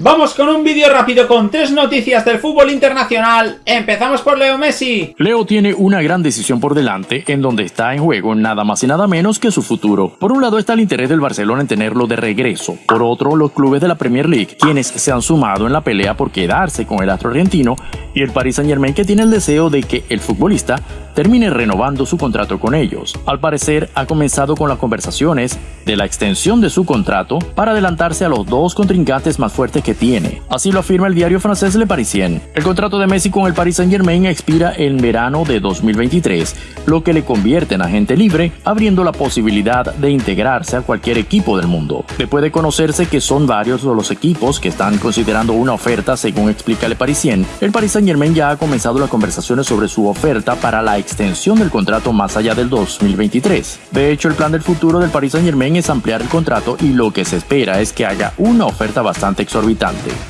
Vamos con un vídeo rápido con tres noticias del fútbol internacional. Empezamos por Leo Messi. Leo tiene una gran decisión por delante en donde está en juego nada más y nada menos que su futuro. Por un lado está el interés del Barcelona en tenerlo de regreso. Por otro, los clubes de la Premier League, quienes se han sumado en la pelea por quedarse con el astro argentino y el Paris Saint Germain que tiene el deseo de que el futbolista termine renovando su contrato con ellos. Al parecer ha comenzado con las conversaciones de la extensión de su contrato para adelantarse a los dos contrincantes más fuertes que tiene. Así lo afirma el diario francés Le Parisien. El contrato de Messi con el Paris Saint Germain expira en verano de 2023, lo que le convierte en agente libre, abriendo la posibilidad de integrarse a cualquier equipo del mundo. Después de conocerse que son varios los equipos que están considerando una oferta según explica Le Parisien, el Paris Saint Germain ya ha comenzado las conversaciones sobre su oferta para la extensión del contrato más allá del 2023. De hecho, el plan del futuro del Paris Saint Germain es ampliar el contrato y lo que se espera es que haya una oferta bastante exorbitante.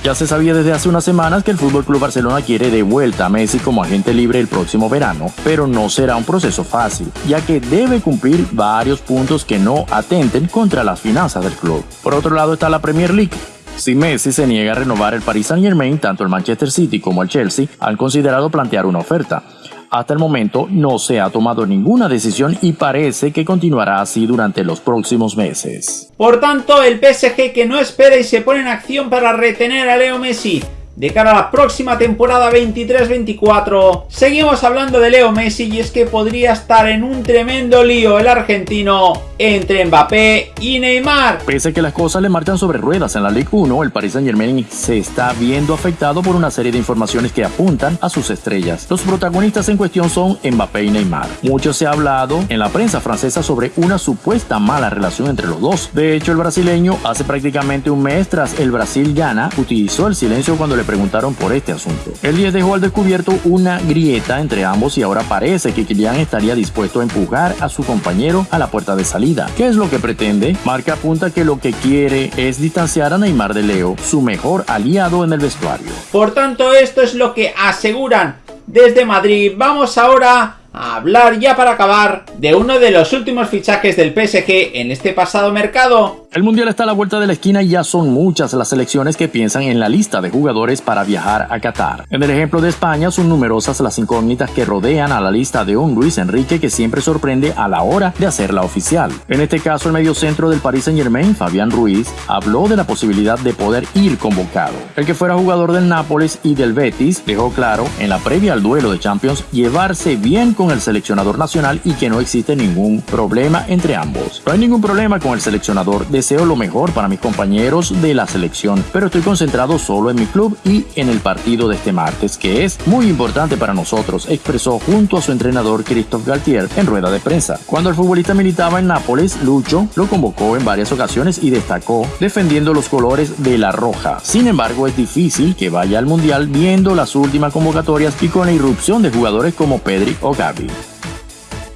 Ya se sabía desde hace unas semanas que el Club Barcelona quiere de vuelta a Messi como agente libre el próximo verano, pero no será un proceso fácil, ya que debe cumplir varios puntos que no atenten contra las finanzas del club. Por otro lado está la Premier League, si Messi se niega a renovar el Paris Saint Germain, tanto el Manchester City como el Chelsea han considerado plantear una oferta. Hasta el momento no se ha tomado ninguna decisión y parece que continuará así durante los próximos meses. Por tanto, el PSG que no espera y se pone en acción para retener a Leo Messi de cara a la próxima temporada 23-24. Seguimos hablando de Leo Messi y es que podría estar en un tremendo lío el argentino entre Mbappé y Neymar. Pese a que las cosas le marchan sobre ruedas en la Ligue 1, el Paris Saint Germain se está viendo afectado por una serie de informaciones que apuntan a sus estrellas. Los protagonistas en cuestión son Mbappé y Neymar. Mucho se ha hablado en la prensa francesa sobre una supuesta mala relación entre los dos. De hecho, el brasileño hace prácticamente un mes tras el Brasil gana, utilizó el silencio cuando le preguntaron por este asunto. El 10 dejó al descubierto una grieta entre ambos y ahora parece que Kylian estaría dispuesto a empujar a su compañero a la puerta de salida. ¿Qué es lo que pretende? Marca apunta que lo que quiere es distanciar a Neymar de Leo, su mejor aliado en el vestuario. Por tanto, esto es lo que aseguran desde Madrid. Vamos ahora a hablar ya para acabar de uno de los últimos fichajes del PSG en este pasado mercado. El Mundial está a la vuelta de la esquina y ya son muchas las selecciones que piensan en la lista de jugadores para viajar a Qatar. En el ejemplo de España son numerosas las incógnitas que rodean a la lista de un Luis Enrique que siempre sorprende a la hora de hacerla oficial. En este caso el mediocentro del Paris Saint Germain, Fabián Ruiz, habló de la posibilidad de poder ir convocado. El que fuera jugador del Nápoles y del Betis dejó claro en la previa al duelo de Champions llevarse bien con el seleccionador nacional y que no existe ningún problema entre ambos. No hay ningún problema con el seleccionador, deseo lo mejor para mis compañeros de la selección, pero estoy concentrado solo en mi club y en el partido de este martes, que es muy importante para nosotros, expresó junto a su entrenador Christophe Galtier en rueda de prensa. Cuando el futbolista militaba en Nápoles, Lucho lo convocó en varias ocasiones y destacó defendiendo los colores de la roja. Sin embargo, es difícil que vaya al Mundial viendo las últimas convocatorias y con la irrupción de jugadores como Pedri o Gavi.